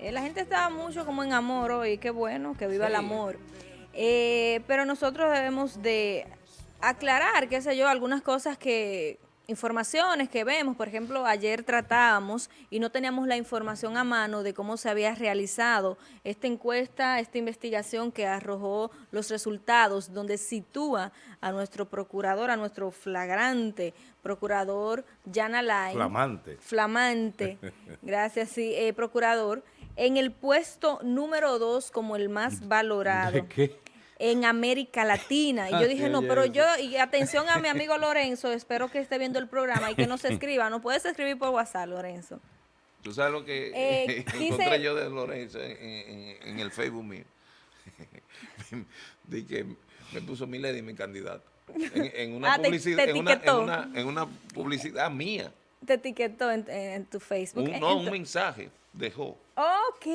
Eh, la gente está mucho como en amor hoy, qué bueno, que viva el amor. Eh, pero nosotros debemos de aclarar, qué sé yo, algunas cosas que informaciones que vemos, por ejemplo, ayer tratábamos y no teníamos la información a mano de cómo se había realizado esta encuesta, esta investigación que arrojó los resultados, donde sitúa a nuestro procurador, a nuestro flagrante procurador, Jan Alain. Flamante. Flamante, gracias, sí, eh, procurador, en el puesto número dos como el más valorado. ¿De qué? en América Latina. Y yo dije, no, pero yo, y atención a mi amigo Lorenzo, espero que esté viendo el programa y que no se escriba. No puedes escribir por WhatsApp, Lorenzo. Tú sabes lo que Eh, encontré dice- yo de Lorenzo en, en- en el Facebook mío. de que me puso Milady mi candidato. En, en una Ah, te- publicidad, te en, una, en, una, en una publicidad mía. Te etiquetó en, en tu Facebook. Un, Eh, no, un mensaje dejó. Ok,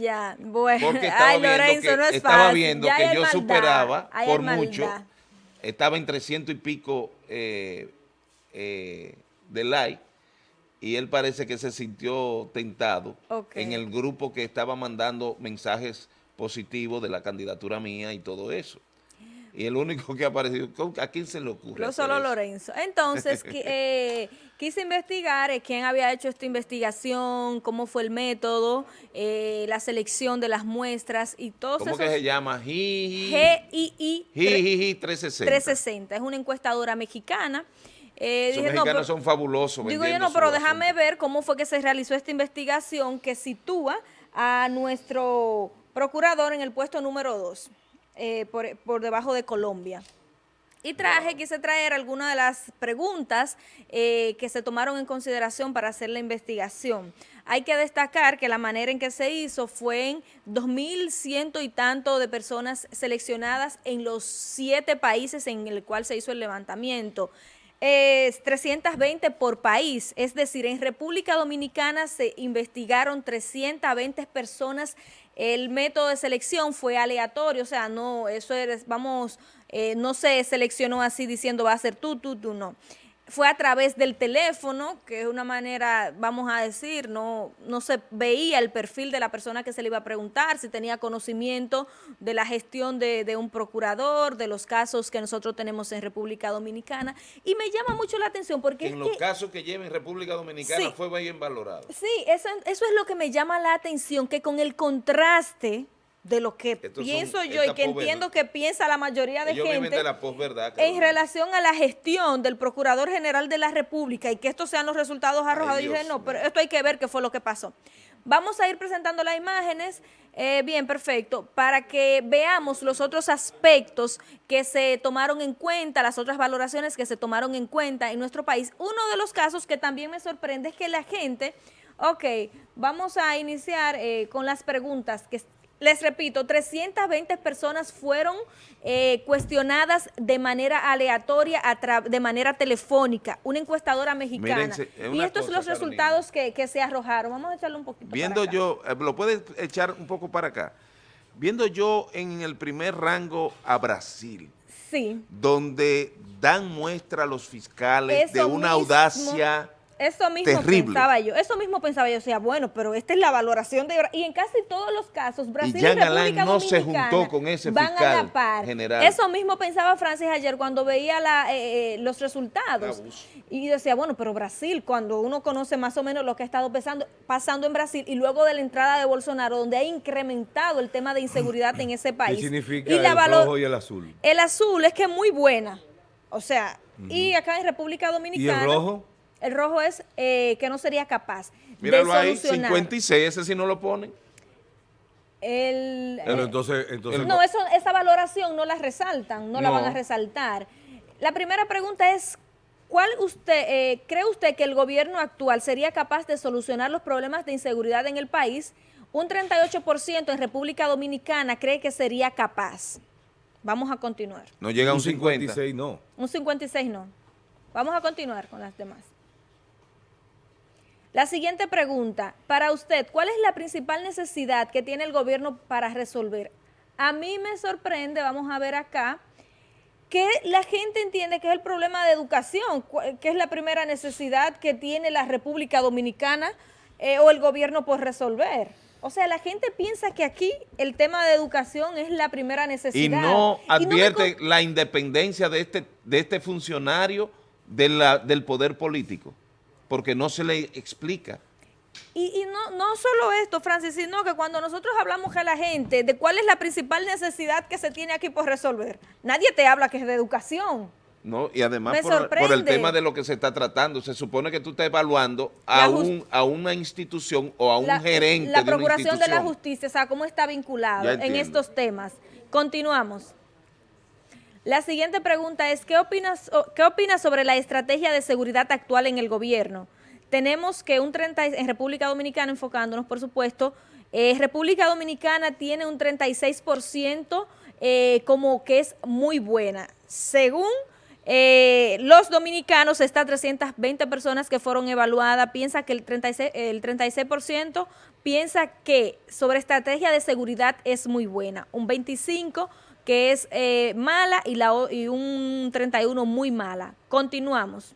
ya. Bueno, Porque estaba ay, viendo Lorenzo, que, no es estaba fácil. viendo Ya que yo maldad, superaba por mucho. Estaba en 300 y pico eh, eh, de like. Y él parece que se sintió tentado en el grupo que estaba mandando mensajes positivos de la candidatura mía y todo eso. Y el único que ha aparecido, ¿a quién se le ocurre? Lo solo eso? Lorenzo. Entonces, eh, quise investigar eh, quién había hecho esta investigación, cómo fue el método, eh, la selección de las muestras y todos ¿Cómo esos... que se llama? GII Jiji 360. 360. Es una encuestadora mexicana. Eh, Esos dije, no, mexicanos pero- son fabulosos. Digo yo, no, pero déjame asunto. ver cómo fue que se realizó esta investigación que sitúa a nuestro procurador en el puesto número 2, por, por debajo de Colombia. Y traje, quise traer algunas de las preguntas eh, que se tomaron en consideración para hacer la investigación. Hay que destacar que la manera en que se hizo fue en 2.100 y tanto de personas seleccionadas en los siete países en el cual se hizo el levantamiento. Es 320 por país, es decir, en República Dominicana se investigaron 320 personas. El método de selección fue aleatorio, o sea, no, eso es, vamos, eh, no se seleccionó así diciendo va a ser tú, tú, tú, no. Fue a través del teléfono, que es una manera, vamos a decir, no, no se veía el perfil de la persona que se le iba a preguntar, si tenía conocimiento de la gestión de, de un procurador, de los casos que nosotros tenemos en República Dominicana. Y me llama mucho la atención porque En es los que- casos que lleva en República Dominicana Sí. fue bien valorado. Sí, eso, eso es lo que me llama la atención, que con el contraste de lo que Estos son- pienso yo y que entiendo que piensa la mayoría de Ellos gente de la posverdad. en relación a la gestión del Procurador General de la República y que estos sean los resultados arrojados, Ay, yo dije, no, pero esto hay que ver qué fue lo que pasó. Vamos a ir presentando las imágenes, eh, bien, perfecto, para que veamos los otros aspectos que se tomaron en cuenta, las otras valoraciones que se tomaron en cuenta en nuestro país. Uno de los casos que también me sorprende es que la gente, ok, vamos a iniciar eh, con las preguntas que les repito, 320 personas fueron eh, cuestionadas de manera aleatoria, a de manera telefónica, una encuestadora mexicana. Mírense, y estos son los resultados que, que se arrojaron. Vamos a echarle un poquito para Viendo acá. yo, eh, lo puedes echar un poco para acá. Viendo yo en el primer rango a Brasil, Sí, donde dan muestra a los fiscales de una mismo. audacia eso mismo Terrible. pensaba yo. Eso mismo pensaba yo. O sea, bueno, pero esta es la valoración de... Y en casi todos los casos, Brasil y, Jean República no se Dominicana juntó con ese van a la par. general. Eso mismo pensaba Francis ayer cuando veía la, eh, eh, los resultados. Y decía, bueno, pero Brasil, cuando uno conoce más o menos lo que ha estado pasando, pasando en Brasil y luego de la entrada de Bolsonaro, donde ha incrementado el tema de inseguridad en ese país. ¿Qué significa y la el valo- rojo y el azul? El azul es que es muy buena. O sea, y acá en República ¿Y Dominicana... el rojo? El rojo es eh, que no sería capaz Míralo de ahí, solucionar. 56, ese sí no lo ponen. El, Pero eh, entonces, entonces no, eso, esa valoración no la resaltan, no, la van a resaltar. La primera pregunta es, ¿cuál usted eh, cree usted que el gobierno actual sería capaz de solucionar los problemas de inseguridad en el país? Un 38% en República Dominicana cree que sería capaz. Vamos a continuar. No llega a un un 50. 56 no. Un 56 no. Vamos a continuar con las demás. La siguiente pregunta, para usted, ¿cuál es la principal necesidad que tiene el gobierno para resolver? A mí me sorprende, vamos a ver acá, que la gente entiende que es el problema de educación, que es la primera necesidad que tiene la República Dominicana eh, o el gobierno por resolver. O sea, la gente piensa que aquí el tema de educación es la primera necesidad. Y no advierte la independencia de este, de este funcionario de la, del poder político, porque no se le explica. Y, no, no solo esto, Francis, sino que cuando nosotros hablamos a la gente de cuál es la principal necesidad que se tiene aquí por resolver, nadie te habla que es de educación. No, y además por, el tema de lo que se está tratando, se supone que tú estás evaluando a, un, a una institución o a un gerente La Procuración de, la Justicia, o sea, cómo está vinculado en estos temas. Continuamos. La siguiente pregunta es, ¿qué opinas, ¿qué opinas sobre la estrategia de seguridad actual en el gobierno? Tenemos que un 30, en República Dominicana, enfocándonos por supuesto, eh, República Dominicana tiene un 36% eh, como que es muy buena. Según eh, los dominicanos, estas 320 personas que fueron evaluadas, piensa que el 36, el 36% piensa que sobre estrategia de seguridad es muy buena. Un 25% que es eh, mala y, la, y un 31% muy mala. Continuamos.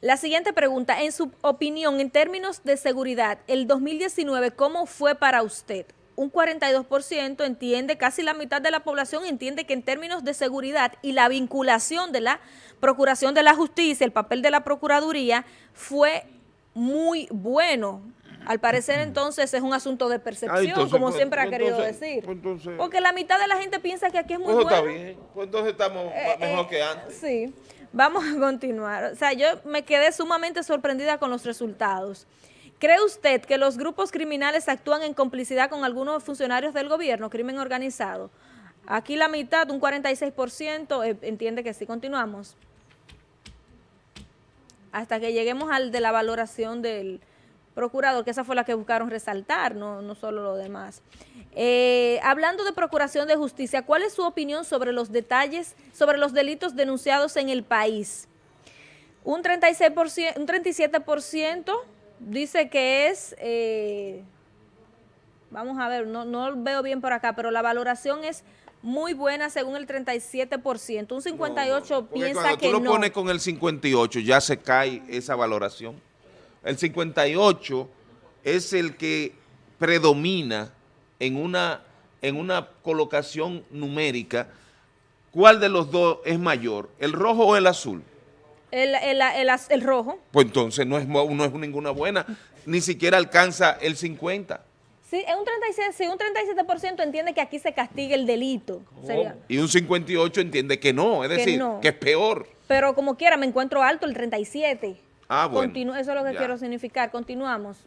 La siguiente pregunta, en su opinión, en términos de seguridad, el 2019, ¿cómo fue para usted? un 42% entiende, casi la mitad de la población entiende que en términos de seguridad y la vinculación de la Procuración de la Justicia, el papel de la Procuraduría, fue muy bueno. Al parecer entonces es un asunto de percepción, como pues, siempre ha pues, querido decir. Pues, Porque la mitad de la gente piensa que aquí es muy bueno. está bien, pues entonces estamos eh, mejor que antes. Sí, vamos a continuar. O sea, yo me quedé sumamente sorprendida con los resultados. ¿Cree usted que los grupos criminales actúan en complicidad con algunos funcionarios del gobierno, crimen organizado? Aquí la mitad, un 46%, eh, entiende que sí. Continuamos. Hasta que lleguemos al de la valoración del procurador, que esa fue la que buscaron resaltar, no, no solo lo demás. Eh, hablando de procuración de justicia, ¿cuál es su opinión sobre los detalles, sobre los delitos denunciados en el país? Un, 36%, un 37% dice que es, eh, vamos a ver, no, no veo bien por acá, pero la valoración es muy buena según el 37%. Un 58 piensa que no. tú lo pones con el 58 ya se cae esa valoración. El 58 es el que predomina en una, en una colocación numérica. ¿Cuál de los dos es mayor, el rojo o el azul? El, el, el, rojo. Pues entonces no es, no es ninguna buena, ni siquiera alcanza el 50. Sí, un 36, sí, un 37% entiende que aquí se castiga el delito. Y un 58 entiende que no, es decir, que es peor. Pero como quiera, me encuentro alto el 37. Ah, bueno. eso es lo que quiero significar. Continuamos.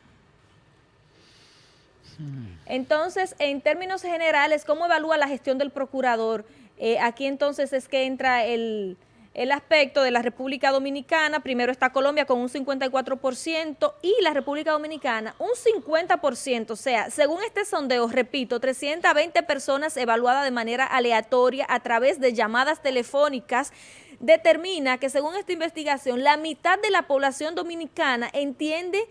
Entonces, en términos generales, ¿cómo evalúa la gestión del procurador? Eh, aquí entonces es que entra el el aspecto de la República Dominicana, primero está Colombia con un 54% y la República Dominicana un 50%, o sea, según este sondeo, repito, 320 personas evaluadas de manera aleatoria a través de llamadas telefónicas, determina que según esta investigación, la mitad de la población dominicana entiende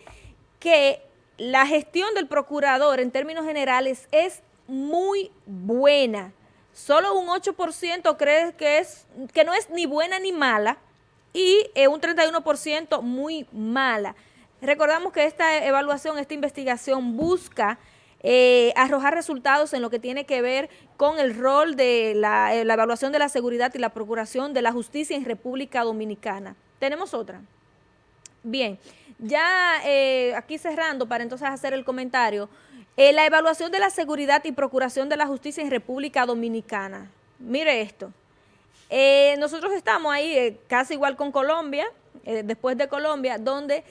que la gestión del procurador en términos generales es muy buena, solo un 8% cree que, es, que no es ni buena ni mala y eh, un 31% muy mala. Recordamos que esta evaluación, esta investigación busca eh, arrojar resultados en lo que tiene que ver con el rol de la, eh, la, evaluación de la seguridad y la procuración de la justicia en República Dominicana. Tenemos otra. Bien, ya aquí cerrando para entonces hacer el comentario, eh, la evaluación de la seguridad y procuración de la justicia en República Dominicana. Mire esto. Eh, nosotros estamos ahí eh, casi igual con Colombia, después de Colombia, donde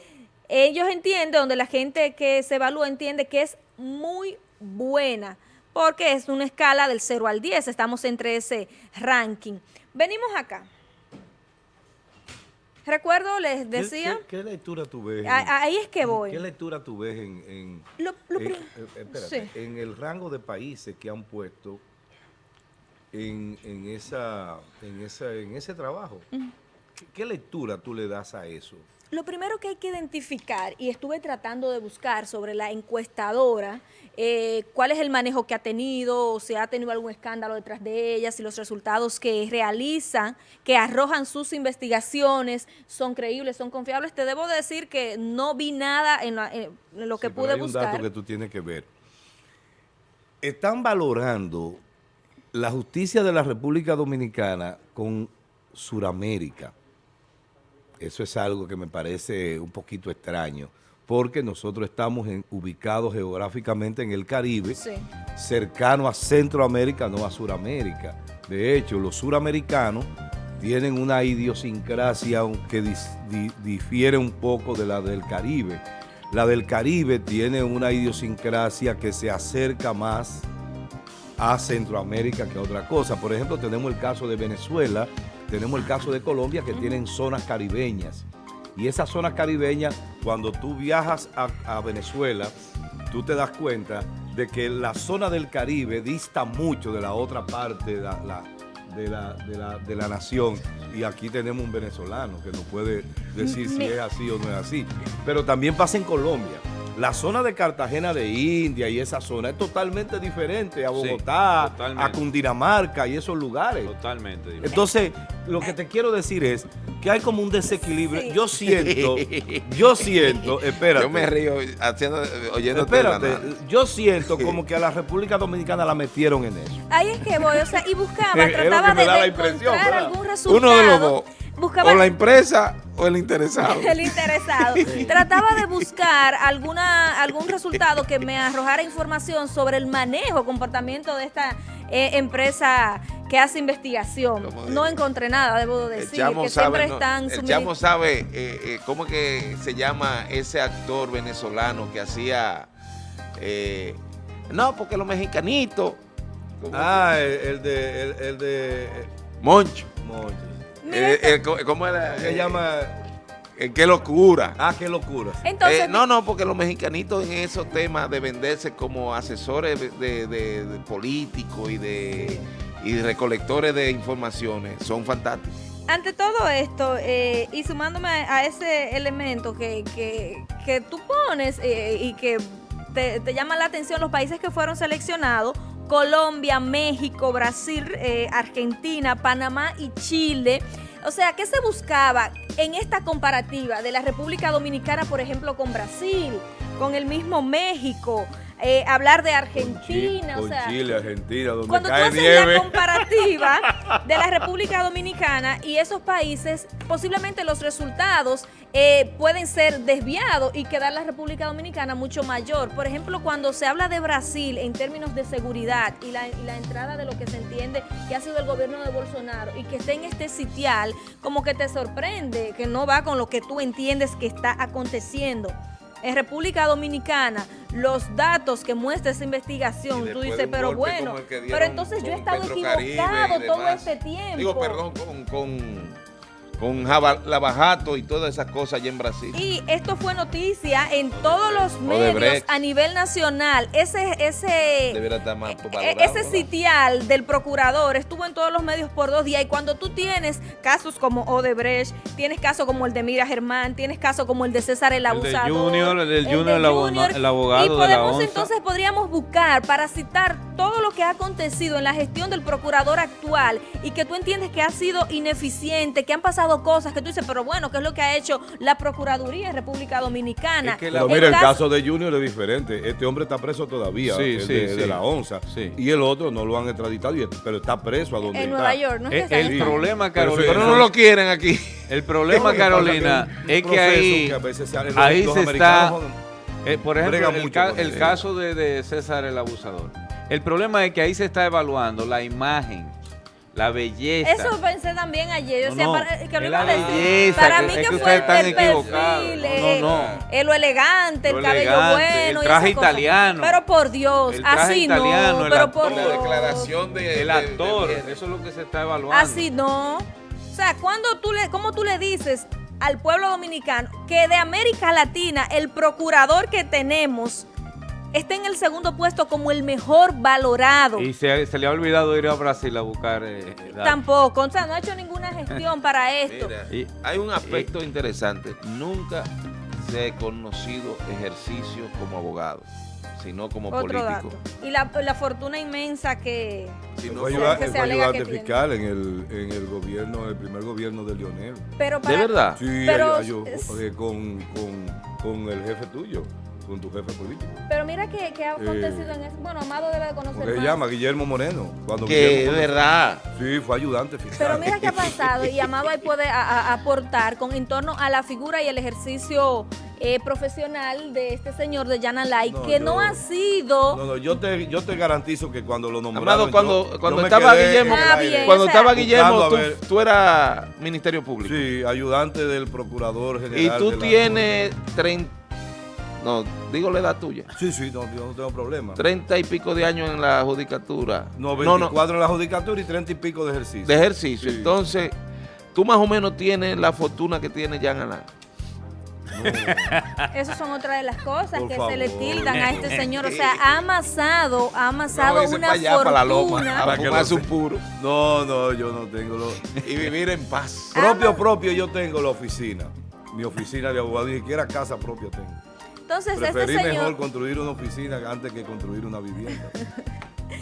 ellos entienden, donde la gente que se evalúa entiende que es muy buena, porque es una escala del 0 al 10, estamos entre ese ranking. Venimos acá. Recuerdo, les decía... ¿Qué, lectura tú ves? ahí es que voy. ¿Qué lectura tú ves en, en, eh, en, el rango de países que han puesto en, esa, en, esa, en ese trabajo? ¿Qué lectura tú le das a eso? Lo primero que hay que identificar, y estuve tratando de buscar sobre la encuestadora, eh, cuál es el manejo que ha tenido, si ha tenido algún escándalo detrás de ella, si los resultados que realizan, que arrojan sus investigaciones, son creíbles, son confiables. Te debo decir que no vi nada en, lo que pude hay buscar. un dato que tú tienes que ver. Están valorando la justicia de la República Dominicana con Suramérica eso es algo que me parece un poquito extraño, porque nosotros estamos ubicados geográficamente en el Caribe, cercano a Centroamérica, no a Suramérica. De hecho, los suramericanos tienen una idiosincrasia que difiere un poco de la del Caribe. La del Caribe tiene una idiosincrasia que se acerca más a Centroamérica que a otra cosa. Por ejemplo, tenemos el caso de Venezuela, tenemos el caso de Colombia que tienen zonas caribeñas. Y esas zonas caribeñas, cuando tú viajas a, Venezuela, tú te das cuenta de que la zona del Caribe dista mucho de la otra parte de la, de la, de la, nación. Y aquí tenemos un venezolano que nos puede decir si es así o no es así. Pero también pasa en Colombia. La zona de Cartagena de India y esa zona es totalmente diferente a Bogotá, a Cundinamarca y esos lugares. Totalmente diferente. Entonces, lo que te quiero decir es que hay como un desequilibrio. Yo siento, yo siento, espérate. Yo me río haciendo, oyendo. Espérate, yo siento como que a la República Dominicana la metieron en eso. Ahí es que voy, o sea, y buscaba, trataba de, encontrar algún resultado. Uno de los dos o la empresa o el interesado. el interesado. Trataba de buscar alguna algún resultado que me arrojara información sobre el manejo, comportamiento de esta eh, empresa que hace investigación. No encontré nada, debo decir, que siempre están... El chamo sabe eh, eh, cómo que se llama ese actor venezolano que hacía... no, porque los mexicanitos... Ah, el, de... El, de Moncho. Moncho. Eh, eh, ¿Cómo era? Se llama... Eh, qué locura. Ah, qué locura. Entonces, no, no, porque los mexicanitos en esos temas de venderse como asesores de, políticos y de, recolectores de informaciones son fantásticos. Ante todo esto, y sumándome a ese elemento que, que, tú pones y que te, te llama la atención los países que fueron seleccionados, Colombia, México, Brasil, eh, Argentina, Panamá y Chile. O sea, ¿qué se buscaba en esta comparativa de la República Dominicana, por ejemplo, con Brasil, con el mismo México, eh, hablar de Argentina, o sea, Chile, Argentina, donde cuando cae tú haces la comparativa de la República Dominicana y esos países, posiblemente los resultados eh, pueden ser desviados y quedar la República Dominicana mucho mayor. Por ejemplo, cuando se habla de Brasil en términos de seguridad y la, y la entrada de lo que se entiende que ha sido el gobierno de Bolsonaro y que esté en este sitial, como que te sorprende que no va con lo que tú entiendes que está aconteciendo en República Dominicana los datos que muestra esa investigación, tú dices, pero bueno, pero entonces yo he estado equivocado todo este tiempo. Digo, perdón, con, con con Lavajato y todas esas cosas allá en Brasil. Y esto fue noticia en todos los medios a nivel nacional. Ese ese e, ese sitial del procurador estuvo en todos los medios por dos días. Y cuando tú tienes casos como Odebrecht, tienes casos como el de Mira Germán, tienes casos como el de César el abusador, el Junior, el, Junior, el, abogado y podemos entonces podríamos buscar para citar todo lo que ha acontecido en la gestión del procurador actual y que tú entiendes que ha sido ineficiente, que han pasado cosas que tú dices, pero bueno, ¿qué es lo que ha hecho la Procuraduría en República Dominicana? pero mira, el caso, de Junior es diferente. Este hombre está preso todavía, de, la ONSA. Y el otro no lo han extraditado, pero está preso a donde en está. Nueva York, ¿no? Es el, problema, Carolina... Pero, no lo quieren aquí. El problema, Carolina, es que ahí, ahí se está... Eh, por ejemplo, el, caso de, de César el abusador. El problema es que ahí se está evaluando la imagen la belleza. Eso pensé también ayer. Yo no, para, que lo belleza, para mí que, fue el, perfil, eh, lo elegante, el cabello bueno. El traje italiano. Pero por Dios, así no. Pero por la declaración de, el actor, eso es lo que se está evaluando. Así no. O sea, cuando tú le, ¿cómo tú le dices al pueblo dominicano que de América Latina el procurador que tenemos está en el segundo puesto como el mejor valorado. Y se, se le ha olvidado ir a Brasil a buscar... eh, datos. Tampoco, o sea, no ha hecho ninguna gestión para esto. Mira, Y- hay un aspecto interesante. Nunca se ha conocido ejercicio como abogado, sino como Otro político. dato. Y la, la fortuna inmensa que... Sino Fue, sea, como- ayuda- que se fue ayudante que fiscal en el, en el gobierno, el primer gobierno de Lionel. Pero ¿De verdad? Sí, Pero es- eh, con, con, con el jefe tuyo, con tu jefe político. Pero mira que, que ha acontecido en eso. Bueno, Amado debe de conocer ¿Cómo que se llama? Guillermo Moreno. Cuando Que Guillermo es verdad. Sí, fue ayudante fiscal. Pero mira qué ha pasado y Amado ahí puede a- a- aportar con en torno a la figura y el ejercicio eh, profesional de este señor de Yana Lai, No, que yo- no ha sido... No, no, yo te, yo te garantizo que cuando lo nombraron... Amado, cuando, yo- cuando me estaba Guillermo, Ah, bien. cuando o sea, estaba Guillermo, tú, tú eras Ministerio Público. Sí, ayudante del procurador general. y tú tienes 30, no, digo la edad tuya, Sí, sí, no, yo no tengo problema. 30 y pico de años en la judicatura. No, no, 24 en la judicatura y 30 y pico de ejercicio. de ejercicio. Sí. Entonces, tú más o menos tienes la fortuna que tiene Jan Alain. Esas son otras de las cosas Por que se le tildan a este señor. O sea, ha amasado, ha amasado una pa' allá, pa' la loma, fortuna. Para que un puro No, no, yo no tengo lo... y vivir en paz. propio, propio, yo tengo la oficina. Mi oficina de abogado, ni siquiera casa propia tengo. Entonces, Preferí este mejor señor, construir una oficina antes que construir una vivienda.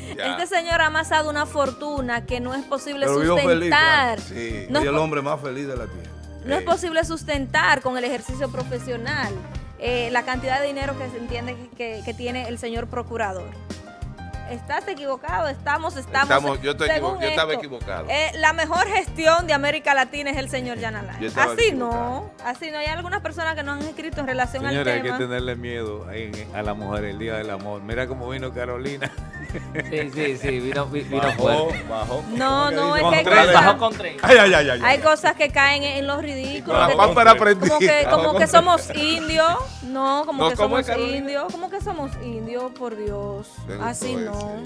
Este señor ha amasado una fortuna que no es posible Pero vivo feliz, sustentar. Sí. No es el hombre más feliz de la tierra. No es posible sustentar con el ejercicio profesional eh, la cantidad de dinero que se entiende que, que tiene el señor procurador. Estás equivocado, estamos, estamos. Estamos- yo estoy según equivo- yo estaba esto, equivocado. eh, la mejor gestión de América Latina es el señor Yanalay. Así equivocado. no, así no. Hay algunas personas que no han escrito en relación Señores, hay al que tema. tenerle miedo a la mujer el día del amor. Mira cómo vino Carolina. Sí, sí, sí, vino, vi- vino Bajó, fuerte. bajó. No, ¿Cómo no, es que hay cosas- Bajó con tres. Ay, ay, ay, ay. Hay ay. cosas que caen en, los ridículos. Que- como que, como Bajó que somos indios, no, como No, que ¿cómo somos indios, como que somos indios, por Dios, así ese. no.